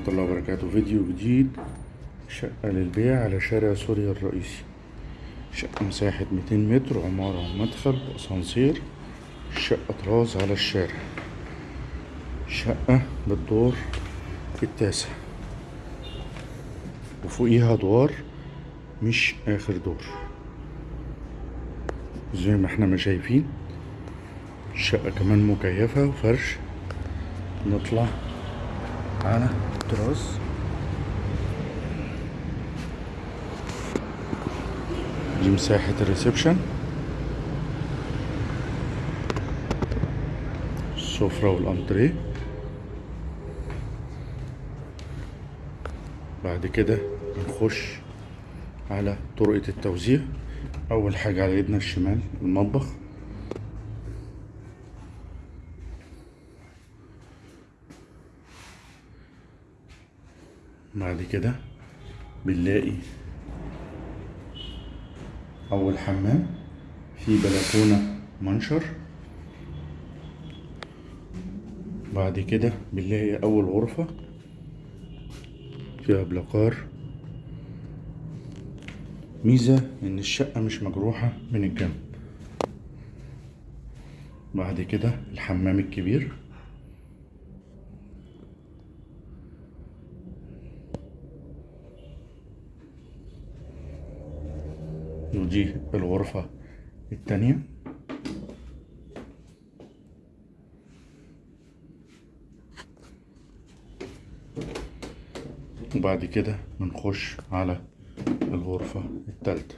ورحمة الله وبركاته. فيديو جديد شقة للبيع على شارع سوريا الرئيسي. شقة مساحة 200 متر عمارة ومدخل وأسانسير شقة طراز على الشارع. شقة بالدور التاسع. وفوقيها أدوار مش آخر دور. زي ما إحنا ما شايفين الشقة كمان مكيفة وفرش. نطلع. على التراس دي مساحة الريسبشن السفرة والأنتريه بعد كده بنخش على طرقة التوزيع. أول حاجة على ايدنا الشمال المطبخ. بعد كده بنلاقي أول حمام في بلكونة منشر. بعد كده بنلاقي أول غرفة فيها بلاكار. ميزة إن الشقة مش مجروحة من الجنب. بعد كده الحمام الكبير. ودي الغرفة التانية. وبعد كده بنخش على الغرفة التالتة.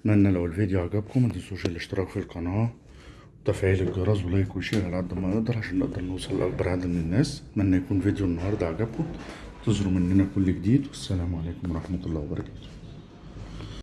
اتمنى لو الفيديو عجبكم متنسوش الاشتراك في القناة وتفعيل الجرس و like و share على قد ما نقدر عشان نقدر نوصل لأكبر عدد من الناس. اتمنى يكون فيديو النهاردة عجبكم. تظهروا مننا كل جديد والسلام عليكم ورحمة الله وبركاته.